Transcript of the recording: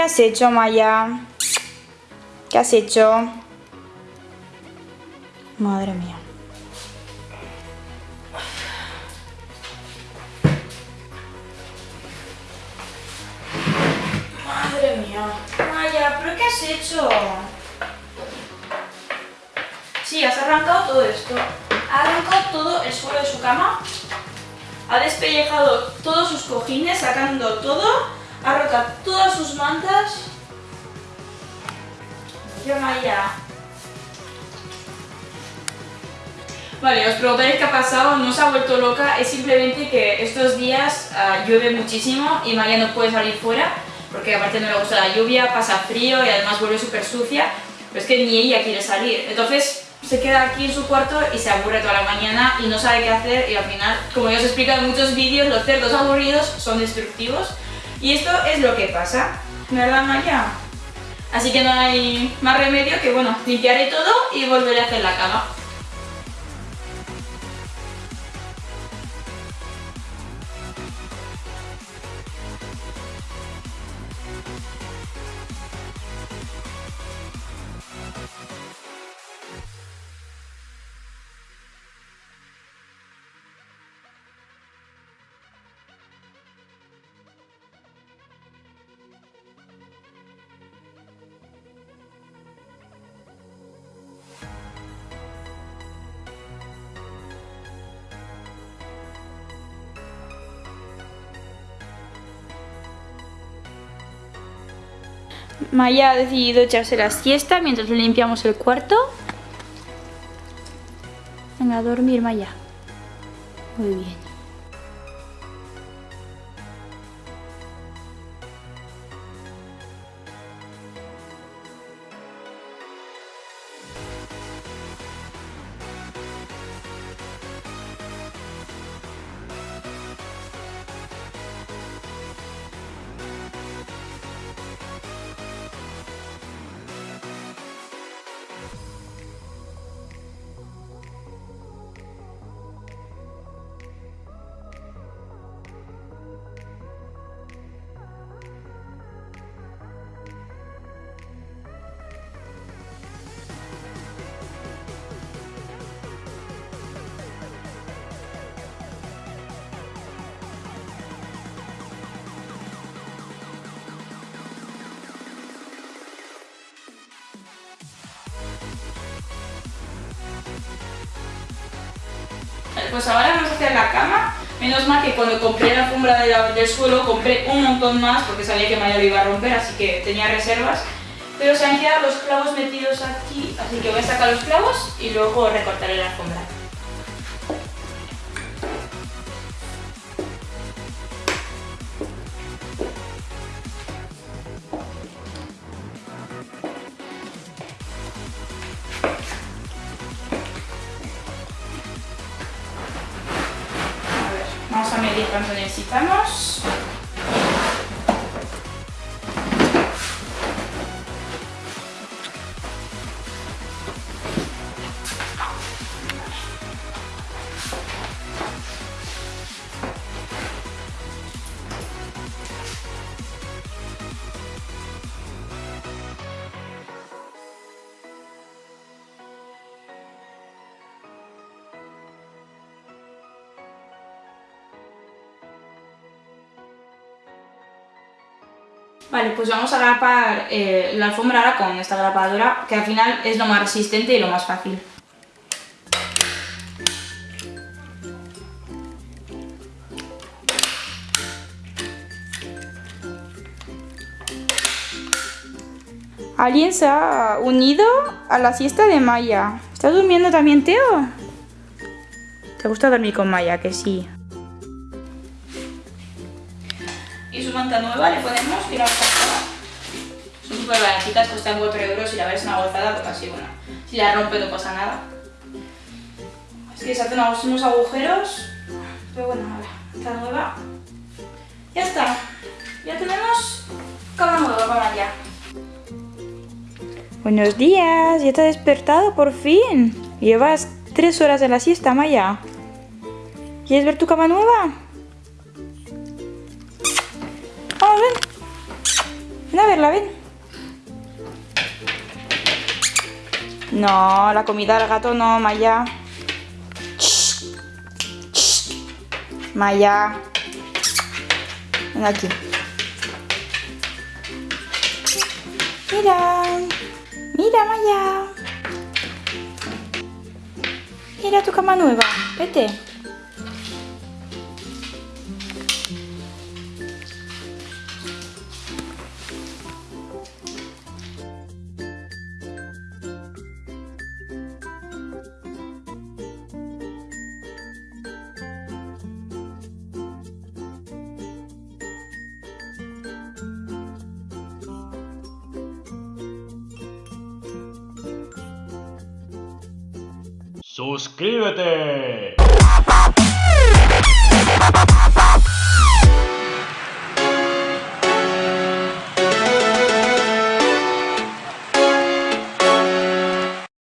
has hecho, Maya? ¿Qué has hecho? Madre mía. Madre mía. Maya, ¿pero qué has hecho? Sí, has arrancado todo esto. Ha arrancado todo el suelo de su cama. Ha despellejado todos sus cojines, sacando todo. Roto todas sus mantas. Yo, Maya. Vale, os preguntaréis qué ha pasado, no se ha vuelto loca, es simplemente que estos días ah, llueve muchísimo y Maya no puede salir fuera porque aparte no le gusta la lluvia, pasa frío y además vuelve súper sucia, pero es que ni ella quiere salir. Entonces se queda aquí en su cuarto y se aburre toda la mañana y no sabe qué hacer y al final, como ya os he explicado en muchos vídeos, los cerdos aburridos son destructivos y esto es lo que pasa, ¿verdad Maya? Así que no hay más remedio que, bueno, limpiaré todo y volveré a hacer la cama. Maya ha decidido echarse la siesta mientras limpiamos el cuarto. Venga, a dormir Maya. Muy bien. Pues ahora vamos a hacer la cama. Menos mal que cuando compré la alfombra del suelo compré un montón más porque sabía que Maya lo iba a romper, así que tenía reservas. Pero se han quedado los clavos metidos aquí, así que voy a sacar los clavos y luego recortaré la alfombra. Vamos a medir cuánto necesitamos. Vale, pues vamos a grapar eh, la alfombra ahora con esta grapadora, que al final es lo más resistente y lo más fácil. ¿Alguien se ha unido a la siesta de Maya? ¿Está durmiendo también, Teo? ¿Te gusta dormir con Maya? Que sí. Manta nueva le podemos tirar esta Son súper baratitas, cuestan 4 euros y la verdad es una gozada porque así, bueno, si la rompe no pasa nada. Es que se hacen unos agujeros, pero bueno, a ver, esta nueva. Ya está, ya tenemos cama nueva para allá. Buenos días, ya te has despertado por fin. Llevas 3 horas en la siesta, Maya. ¿Quieres ver tu cama nueva? Ven a verla, ven. No, la comida del gato no, Maya. Maya. Ven aquí. Mira. Mira, Maya. Mira tu cama nueva. Vete. ¡Suscríbete!